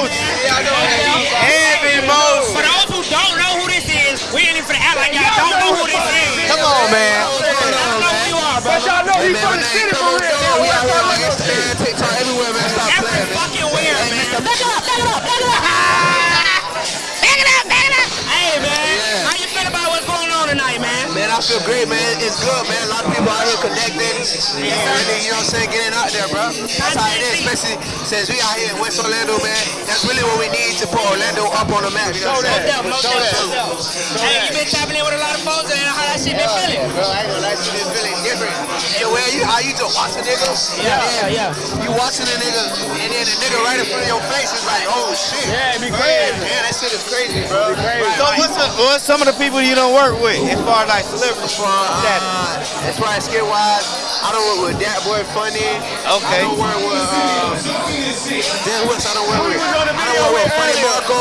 most, every most. For those who don't know who this is, we ain't even for the act like y'all don't know who this is. Come on, man. There you are, But y'all know he's from the city for real. We out here on Instagram, TikTok, everywhere, man. Stop playing, man. fucking where, man. Back it up, back it up, back it up. Feel great, man. It's good, man. A lot of people out here connecting. Yeah. Really, you know what I'm saying? Getting out there, bro. That's how it is, especially since we out here in West Orlando, man. That's really what we need to put Orlando up on the map. You know what I'm saying? Most definitely, most definitely. Hey, you been tapping in with a lot of folks, and how that shit been feeling? Bro, I ain't gonna lie, you been feeling different. Hey, where you, how you just watching niggas? Yeah, yeah, yeah. You watching a nigga, and then the nigga right in front of your face is like, oh shit. Yeah, it be crazy. Man, that shit is crazy, bro. Right, So right. what's, the, what's some of the people you don't work with as far as like celebrities from uh, as far as skit wise, I don't work with that boy funny. Okay. I don't work with uh Dan West, I don't work with was on the I don't work with with Funny. Marco.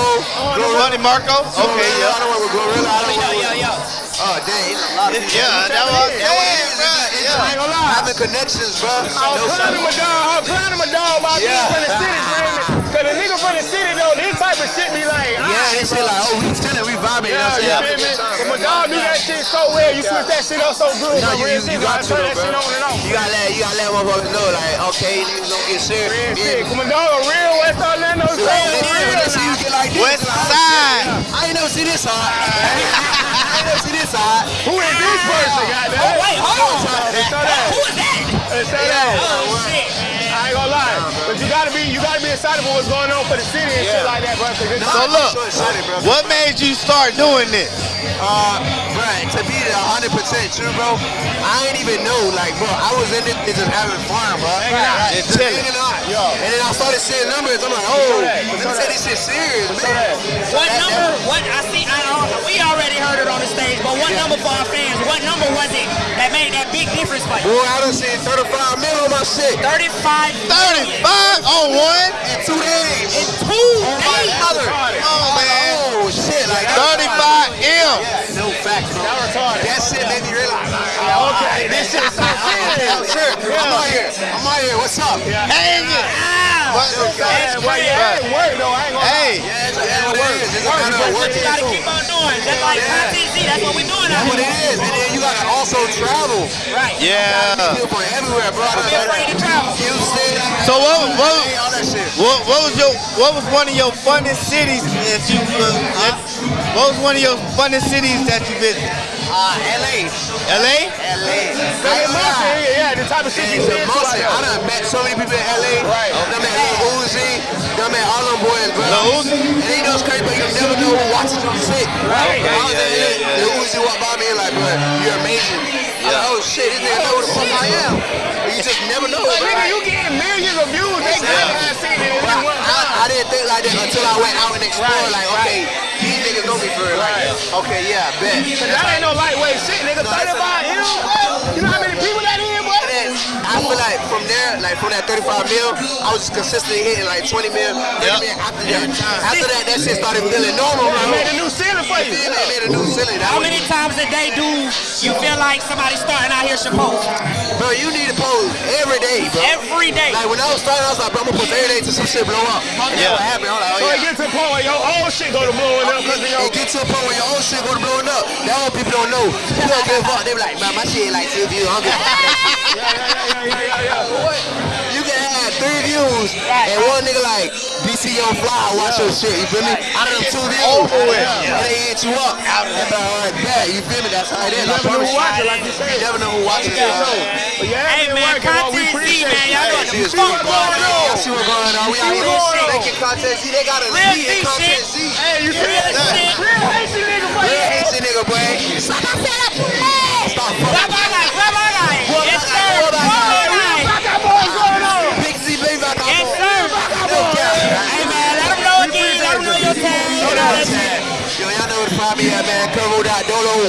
Glorilla. Funny Marco? Okay, Glorilla, I yeah. don't work with Glorilla, I don't Yo, work yo, with yo. Oh dang, he's a lot of people. Yeah, that was, Yeah, yeah, bro, I ain't yeah. gonna lie. Having connections, bro. I was No clowning my dog. I was clowning my dog about Yeah. being from the city, man. Cause the nigga from the city though, this type of shit be like, Yeah, ah, they say like, oh, we chilling, we vibing. You know what I'm Yeah, saying? you feel me? But my dog do that shit so well. You switch that shit up so good. No, you, real you, shit, you got to, turn that shit on and bro. off. You gotta let, you gotta let motherfuckers know, like, okay, niggas don't get serious. Real Yeah. shit. My dog a real West Orlando get like this, West they're like, oh, Side. I ain't never see this hard. I ain't never see this hard. Who is this person, goddamn? Oh, wait, hold on. Hey, show that. Who is that? Hey, show that. Oh, shit. I ain't gonna lie, but you gotta be you gotta be excited for what's going on for the city and shit like that, bro. 'cause it's- So look, So excited, bro. what made you start doing this? Uh, bro, to be the 100% true, bro, I ain't even know, like, bro, I was in it just having fun, bro. out. Just Chilling. hanging out. Yo. And then I started seeing numbers. I'm like, oh, that, let me show take this shit serious, Show man. that. What number? What I see? I we already heard it on the stage, but what number for our fans? What number was it that made that big difference for you? Boy, I done seen 35 mil on my shit 35 35 on one? in two days. in two oh, My days. mother. Oh, man. Oh, shit. Like, 35 M. Yeah, no facts, bro. That retarded. That shit made me realize. Like, okay, this shit is so serious. I'm out here. I'm out here. What's up? Hang it. What- Yeah, well, yeah, it work though. I ain't gonna lie. Hey, Yeah, it's a matter of work. It's a matter of you gotta keep on doing, just like Yeah. Content That's what we're doing That's out what it here. is. And then you gotta also travel. Right. yeah. People from everywhere, bro. Don't be afraid to travel. Houston. So what, what, Hey, all that shit. what, what was your what was one of your funnest cities that you uh, that, what was one of your funnest cities that you visited? Uh, LA. LA? LA. Hey, Marshall, yeah, yeah, the type of shit you It's see a in shit must. like I done met so many people in LA. Right. Done met Lil Uzi. Done met all them boys, bro. Lil Uzi? And they know it's crazy, but you never know who watches your shit. Right. I was Yeah, in yeah, yeah. Lil Uzi walked by me and like, bro, you're amazing. I'm like, oh shit, this nigga know who the fuck I am. But you just never know. Like, nigga, you getting millions of views. They have seen it in one I, time. I didn't think like that until I went out and explored. Right, like, okay, these niggas me for real. Like, okay, yeah, bet. Cause that ain't no lightweight shit, nigga. No, 35 a- M. You know how many people that is, boy? And then I feel like from there, like from that 35 mil, I was just consistently hitting like 20 mil, 30 Yep. mil after that. After that, that shit started feeling normal, It bro. made a new ceiling for you. Then they made a new ceiling. That How many times a day do you feel like somebody starting out here should post? Bro, you need to pose every day, bro. Every day. Like when I was starting, I was like, bro, I'm gonna post every day till some shit blow up. Yeah. That's what happened. I'm like, So oh it yeah. get to the point where your old shit go to blowing up because of your. It get to a point where your own shit go to blowing up. That's what people don't know. People don't give a fuck. They be like, man, my shit like two views. I'm good. Yeah, yeah, yeah, yeah, yeah, yeah. What? You can have three views and one nigga like DC Young Fly watch your shit. You feel me? Out of them two views, Over with. and they hit you up. They be like, all right, bet. You feel me? That's how it is. You never know who watching, like you You never know who watching. Yeah, bro. so, yeah, Hey, it man, working, bro. We Content Z, appreciate man, you. y'all Hey, know see the what's fuck going going on. on. Y'all see what's going on. We out here what's going on. making content. See, they got a Real Z in content. Z. Hey, you see Real that? shit. Real Haitian nigga, boy. Real Haitian nigga, boy. Yo, y'all know where to find me at, man.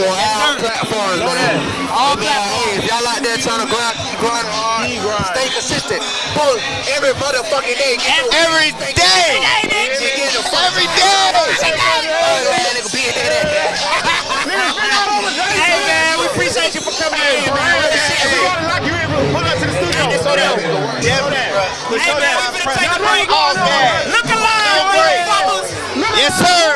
On all platforms, man. All man, if y'all out there trying to grind, grinding hard, stay consistent. Post every motherfucking day. Get Every day. Hey, bitch. Get get the fuck Every day. That nigga be in there. Nigga, been all over Jason. Hey, man, we appreciate you for coming in, man. Real If shit. we gotta lock you in, bro, pull up to the studio. Hey, Show that. Yeah, Show that. bro. Show Hey, man, that. we finna take a break. Look alive, motherfuckers. Yes, sir.